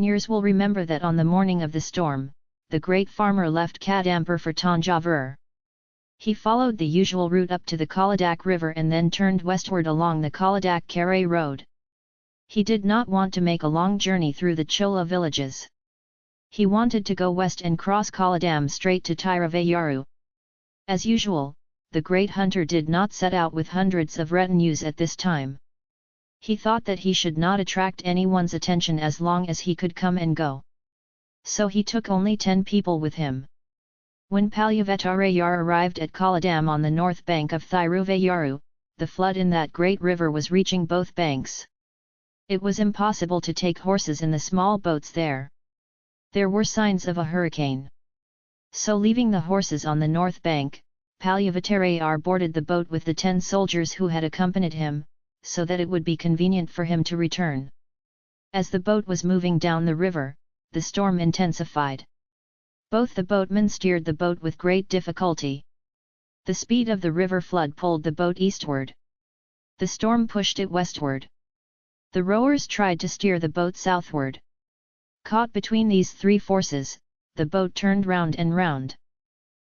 Nears will remember that on the morning of the storm, the great farmer left Kadampur for Tanjavur. He followed the usual route up to the Kaladak river and then turned westward along the Kaladak Karay road. He did not want to make a long journey through the Chola villages. He wanted to go west and cross Kaladam straight to Tiravayaru. As usual, the great hunter did not set out with hundreds of retinues at this time. He thought that he should not attract anyone's attention as long as he could come and go. So he took only ten people with him. When Palyavetarayar arrived at Kaladam on the north bank of Thiruvayaru, the flood in that great river was reaching both banks. It was impossible to take horses in the small boats there. There were signs of a hurricane. So leaving the horses on the north bank, Palyavattarayar boarded the boat with the ten soldiers who had accompanied him, so that it would be convenient for him to return. As the boat was moving down the river, the storm intensified. Both the boatmen steered the boat with great difficulty. The speed of the river flood pulled the boat eastward. The storm pushed it westward. The rowers tried to steer the boat southward. Caught between these three forces, the boat turned round and round.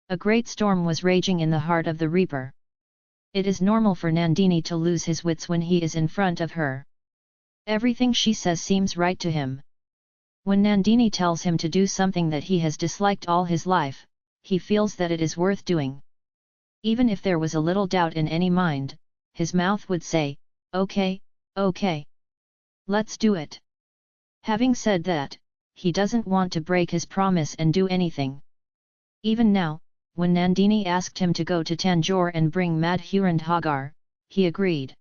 A great storm was raging in the heart of the reaper. It is normal for Nandini to lose his wits when he is in front of her. Everything she says seems right to him. When Nandini tells him to do something that he has disliked all his life, he feels that it is worth doing. Even if there was a little doubt in any mind, his mouth would say, okay, okay. Let's do it. Having said that, he doesn't want to break his promise and do anything. Even now, when Nandini asked him to go to Tanjore and bring Madhurandhagar, he agreed.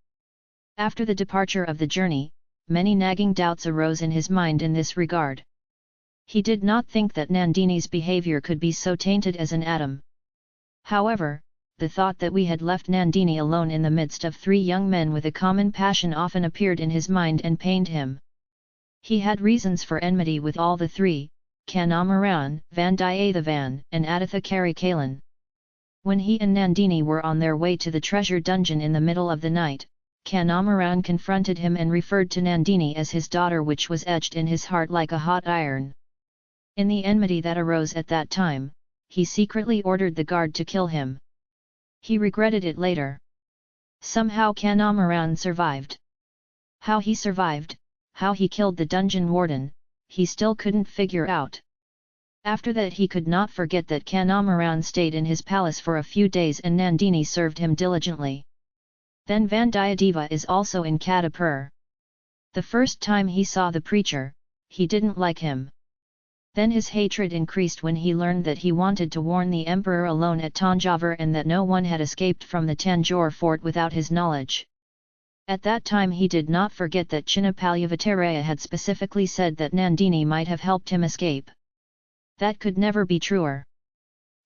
After the departure of the journey, many nagging doubts arose in his mind in this regard. He did not think that Nandini's behavior could be so tainted as an atom. However, the thought that we had left Nandini alone in the midst of three young men with a common passion often appeared in his mind and pained him. He had reasons for enmity with all the three, Kanamaran, Vandiyathevan and Aditha Karikalan. When he and Nandini were on their way to the treasure dungeon in the middle of the night, Kanamaran confronted him and referred to Nandini as his daughter which was etched in his heart like a hot iron. In the enmity that arose at that time, he secretly ordered the guard to kill him. He regretted it later. Somehow Kanamaran survived. How he survived, how he killed the dungeon warden, he still couldn't figure out. After that he could not forget that Kanamaran stayed in his palace for a few days and Nandini served him diligently. Then Vandiyadeva is also in Kadapur. The first time he saw the preacher, he didn't like him. Then his hatred increased when he learned that he wanted to warn the emperor alone at Tanjavur and that no one had escaped from the Tanjore fort without his knowledge. At that time he did not forget that Chinnapalyavattaraya had specifically said that Nandini might have helped him escape. That could never be truer.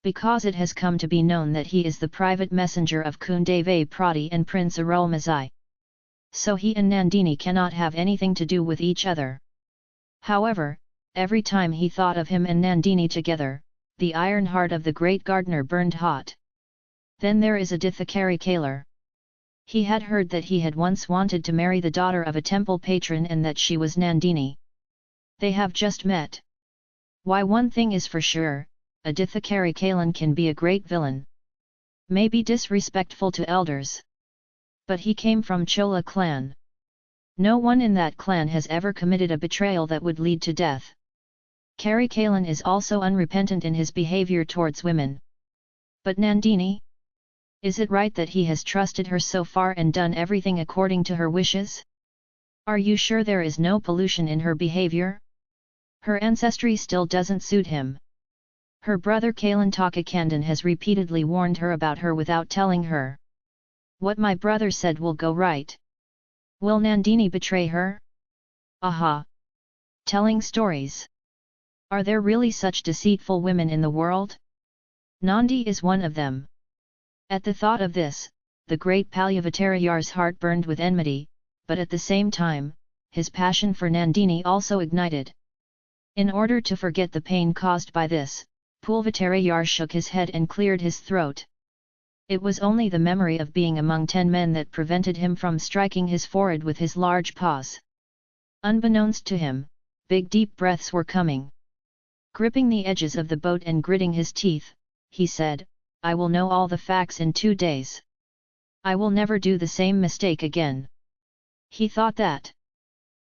Because it has come to be known that he is the private messenger of Kundavai Piratti and Prince Arulmozhi. So he and Nandini cannot have anything to do with each other. However, Every time he thought of him and Nandini together, the iron heart of the great gardener burned hot. Then there is Adithakari Kalar. He had heard that he had once wanted to marry the daughter of a temple patron and that she was Nandini. They have just met. Why one thing is for sure, Aditha Karikalan can be a great villain. May be disrespectful to elders. But he came from Chola clan. No one in that clan has ever committed a betrayal that would lead to death. Karikalan is also unrepentant in his behavior towards women. But Nandini? Is it right that he has trusted her so far and done everything according to her wishes? Are you sure there is no pollution in her behavior? Her ancestry still doesn't suit him. Her brother Kalan Takakandan has repeatedly warned her about her without telling her. What my brother said will go right. Will Nandini betray her? Aha! Telling stories. Are there really such deceitful women in the world? Nandi is one of them. At the thought of this, the great Palyavattarayar's heart burned with enmity, but at the same time, his passion for Nandini also ignited. In order to forget the pain caused by this, Pulvattarayar shook his head and cleared his throat. It was only the memory of being among ten men that prevented him from striking his forehead with his large paws. Unbeknownst to him, big deep breaths were coming. Gripping the edges of the boat and gritting his teeth, he said, I will know all the facts in two days. I will never do the same mistake again. He thought that.